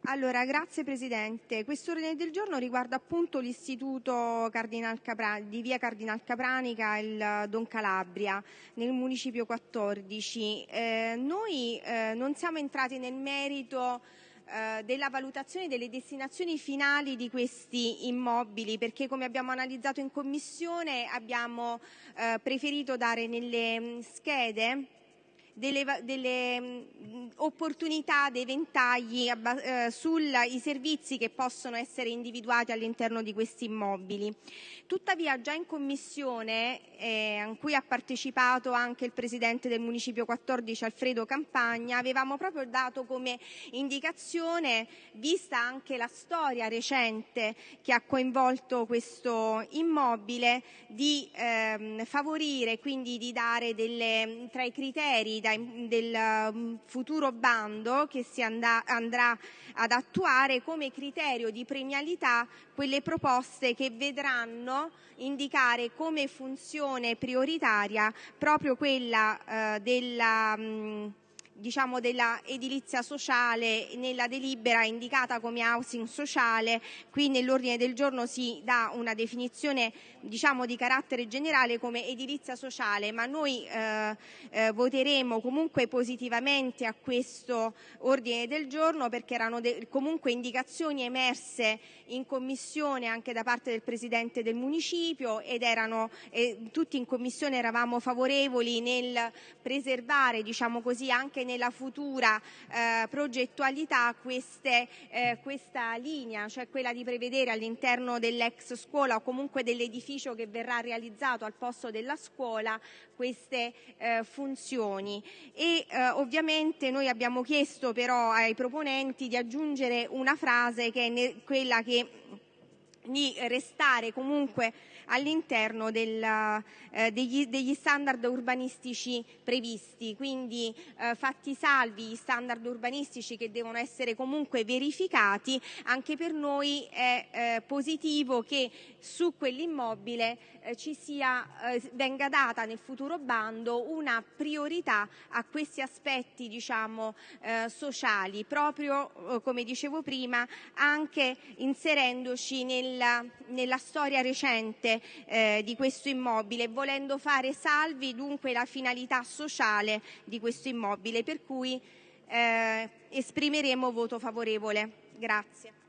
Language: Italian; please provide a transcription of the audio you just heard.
Grazie Presidente. Questo ordine del giorno riguarda appunto l'istituto di via Cardinal Capranica, il Don Calabria, nel municipio 14. Eh, noi eh, non siamo entrati nel merito eh, della valutazione delle destinazioni finali di questi immobili perché come abbiamo analizzato in commissione abbiamo eh, preferito dare nelle mm, schede delle, delle opportunità, dei ventagli eh, sui servizi che possono essere individuati all'interno di questi immobili. Tuttavia già in commissione, eh, a cui ha partecipato anche il Presidente del Municipio 14 Alfredo Campagna, avevamo proprio dato come indicazione, vista anche la storia recente che ha coinvolto questo immobile, di ehm, favorire, quindi di dare delle, tra i criteri del mm, futuro bando che si andrà ad attuare come criterio di premialità quelle proposte che vedranno indicare come funzione prioritaria proprio quella eh, della mm, diciamo, della edilizia sociale nella delibera indicata come housing sociale, qui nell'ordine del giorno si dà una definizione diciamo, di carattere generale come edilizia sociale, ma noi eh, eh, voteremo comunque positivamente a questo ordine del giorno perché erano comunque indicazioni emerse in commissione anche da parte del Presidente del Municipio ed erano eh, tutti in commissione eravamo favorevoli nel preservare diciamo così anche nella futura eh, progettualità eh, questa linea, cioè quella di prevedere all'interno dell'ex scuola o comunque dell'edificio che verrà realizzato al posto della scuola queste eh, funzioni. E ovviamente noi abbiamo chiesto però ai proponenti di aggiungere una frase che è quella che di restare comunque all'interno eh, degli, degli, standard urbanistici previsti, quindi eh, fatti salvi gli standard urbanistici che devono essere comunque verificati, anche per noi è eh, positivo che su quell'immobile eh, sia, eh, venga data nel futuro bando una priorità a questi aspetti diciamo, eh, sociali, proprio come dicevo prima anche inserendoci nella, nella storia recente eh, di questo immobile, volendo fare salvi dunque la finalità sociale di questo immobile, per cui eh, esprimeremo voto favorevole. Grazie.